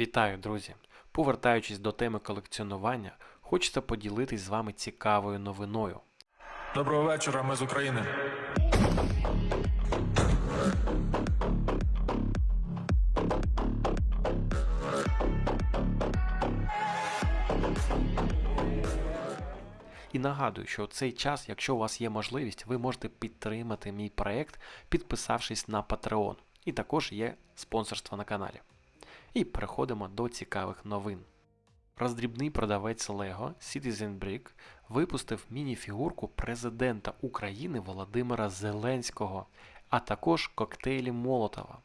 Вітаю, друзі! Повертаючись до теми колекціонування, хочеться поділитись з вами цікавою новиною. Доброго вечора, ми з України. І нагадую, що в цей час, якщо у вас є можливість, ви можете підтримати мій проект, підписавшись на Patreon. І також є спонсорство на каналі. І переходимо до цікавих новин. Роздрібний продавець Lego Citizen Brick випустив міні-фігурку президента України Володимира Зеленського, а також коктейлі Молотова.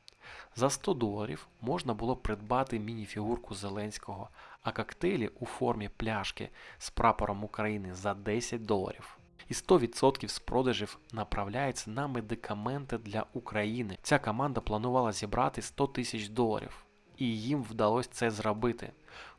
За 100 доларів можна було придбати міні-фігурку Зеленського, а коктейлі у формі пляшки з прапором України за 10 доларів. І 100% з продажів направляється на медикаменти для України. Ця команда планувала зібрати 100 тисяч доларів, і їм вдалося це зробити.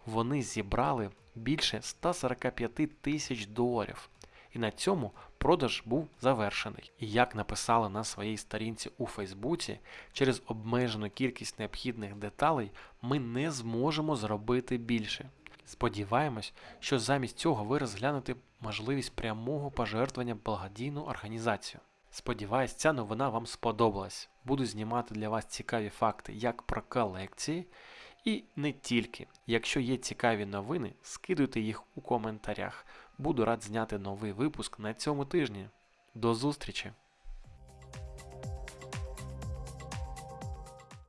Вони зібрали більше 145 тисяч доларів. І на цьому продаж був завершений. І як написали на своїй сторінці у Фейсбуці, через обмежену кількість необхідних деталей ми не зможемо зробити більше. Сподіваємось, що замість цього ви розглянете можливість прямого пожертвування благодійну організацію. Сподіваюсь, ця новина вам сподобалась. Буду знімати для вас цікаві факти як про колекції, і не тільки. Якщо є цікаві новини, скидуйте їх у коментарях. Буду рад зняти новий випуск на цьому тижні. До зустрічі!